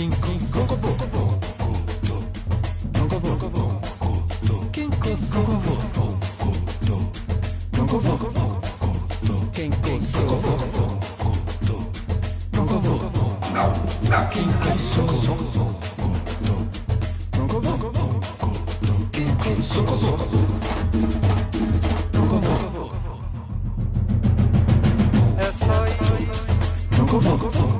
Quem Kosovo Kosovo Quem Kosovo Kosovo Quem Kosovo Kosovo Quem Kosovo Quem Kosovo É só isso Kosovo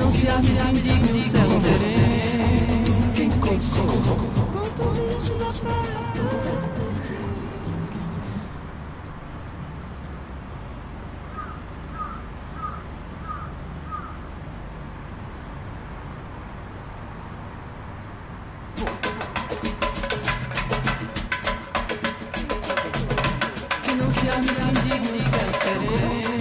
não se ache se indigno no céu sereno. Quem não se ache se indigno no céu sereno.